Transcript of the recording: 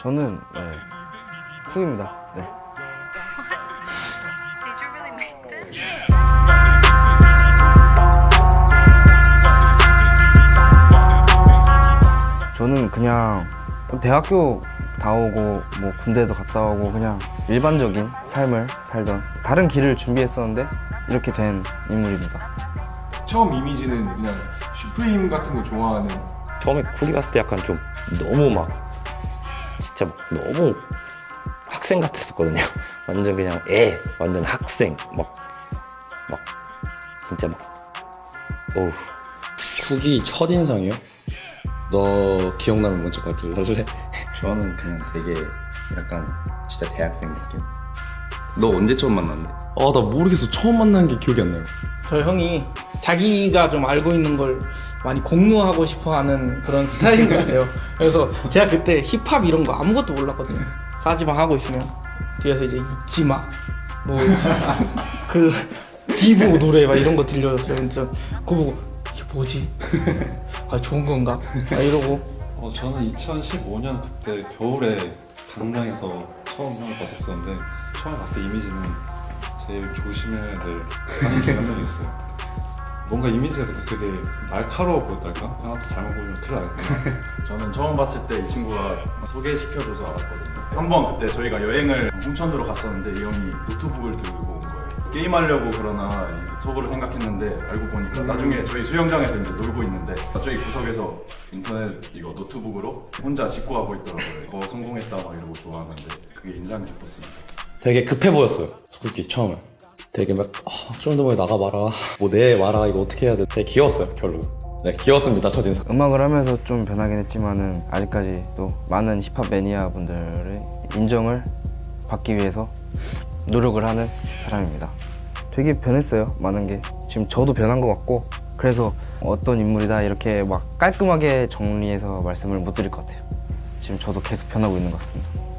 저는 네. 쿡입니다. 네. 저는 그냥 대학교 다 오고 뭐 군대도 갔다 오고 그냥 일반적인 삶을 살던 다른 길을 준비했었는데 이렇게 된 인물입니다. 처음 이미지는 그냥 슈프림 같은 거 좋아하는 처음에 쿨이 갔을 때 약간 좀 너무 막 진짜 막 너무 학생 같았었거든요. 완전 그냥 애, 완전 학생 막 막 진짜 막 어우 쿡이 첫인상이요? 너 기억나면 먼저 말할래? 저는 그냥 되게 약간 진짜 대학생 느낌. 너 언제 처음 만났는데? 아 나 모르겠어 처음 만난 게 기억이 안 나요 저 형이 자기가 좀 알고 있는 걸 많이 공유하고 싶어 하는 그런 스타일인 것 같아요. 그래서 제가 그때 힙합 이런 거 아무것도 몰랐거든요. 싸지방 하고 있으면 뒤에서 이제 이기마 뭐그 디보 노래 막 이런 거 들려줬어요. 진짜 그거 보고 이게 뭐지? 아 좋은 건가? 막 이러고 어, 저는 2015년 그때 겨울에 강당에서 처음 형을 봤었었는데 처음 봤을 때 이미지는 제일 조심해야 될 중요한 명이 있어요. 뭔가 이미지가 그때 되게 날카로워 보였달까? 형한테 잘못 보이면 큰일 나겠구나. 저는 처음 봤을 때 이 친구가 소개시켜줘서 알았거든요. 한번 그때 저희가 여행을 홍천으로 갔었는데 이 형이 노트북을 들고 온 거예요. 게임하려고 그러나 이 속으로 생각했는데 알고 보니까 나중에 저희 수영장에서 이제 놀고 있는데 저희 구석에서 인터넷 이거 노트북으로 혼자 직구하고 있더라고요. 뭐 성공했다 막 이러고 좋아하는데 그게 인상 깊었습니다. 되게 급해 보였어요 스쿨키 처음에 되게 막 아, 좀더 나가봐라 뭐 내 와라 이거 어떻게 해야 돼 되게 귀여웠어요 결국 네 귀여웠습니다 첫인상 음악을 하면서 좀 변하긴 했지만은 아직까지 또 많은 힙합 매니아 분들의 인정을 받기 위해서 노력을 하는 사람입니다. 되게 변했어요. 많은 게 지금 저도 변한 것 같고 그래서 어떤 인물이다 이렇게 막 깔끔하게 정리해서 말씀을 못 드릴 것 같아요. 지금 저도 계속 변하고 있는 것 같습니다.